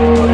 We'll.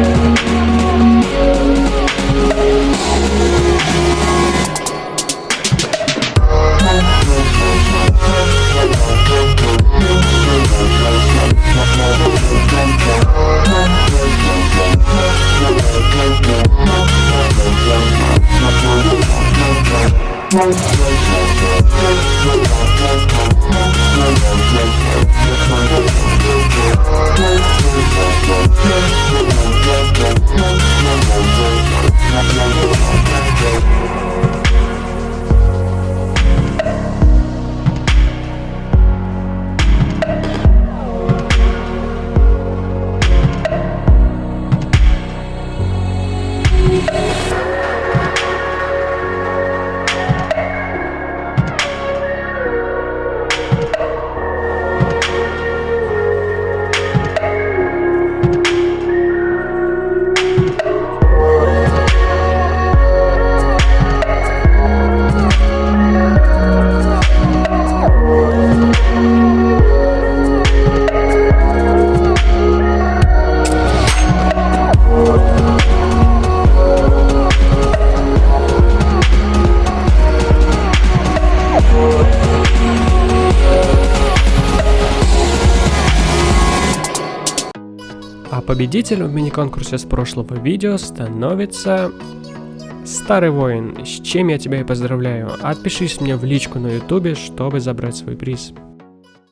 А победителем в мини-конкурсе с прошлого видео становится Старый воин, с чем я тебя и поздравляю. Отпишись мне в личку на ютубе, чтобы забрать свой приз.